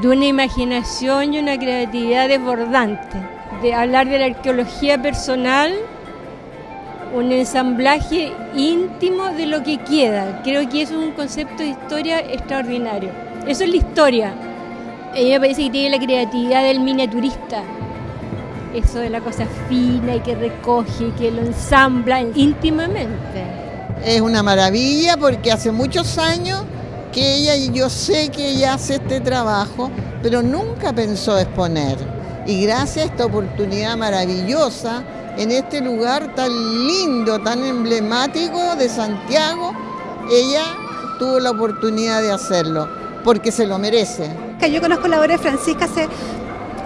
de una imaginación y una creatividad desbordante, de hablar de la arqueología personal, un ensamblaje íntimo de lo que queda. Creo que eso es un concepto de historia extraordinario. Eso es la historia. A me parece que tiene la creatividad del miniaturista, eso de la cosa fina y que recoge y que lo ensambla íntimamente. Es una maravilla porque hace muchos años que ella, y yo sé que ella hace este trabajo, pero nunca pensó exponer. Y gracias a esta oportunidad maravillosa, en este lugar tan lindo, tan emblemático de Santiago, ella tuvo la oportunidad de hacerlo, porque se lo merece. Yo conozco la obra de Francisca hace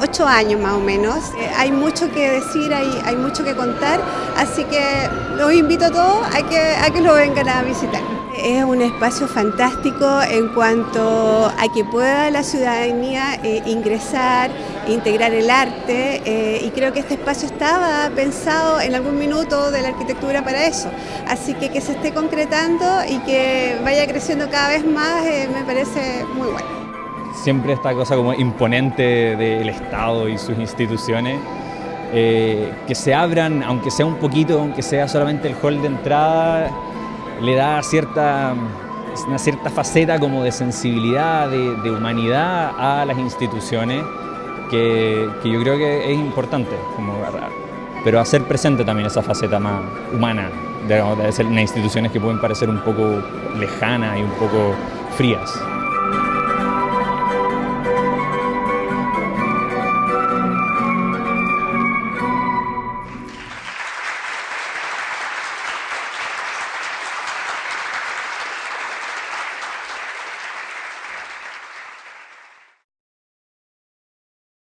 ocho años más o menos. Eh, hay mucho que decir, hay, mucho que contar, así que los invito a todos a que lo vengan a visitar. Es un espacio fantástico en cuanto a que pueda la ciudadanía eh, ingresar, integrar el arte eh, y creo que este espacio estaba pensado en algún minuto de la arquitectura para eso. Así que que se esté concretando y que vaya creciendo cada vez más me parece muy bueno siempre esta cosa como imponente del Estado y sus instituciones, eh, que se abran, aunque sea un poquito, aunque sea solamente el hall de entrada, le da cierta, una cierta faceta como de sensibilidad, de, humanidad a las instituciones, que, yo creo que es importante, como, pero hacer presente también esa faceta más humana de, de, de instituciones que pueden parecer un poco lejanas y un poco frías.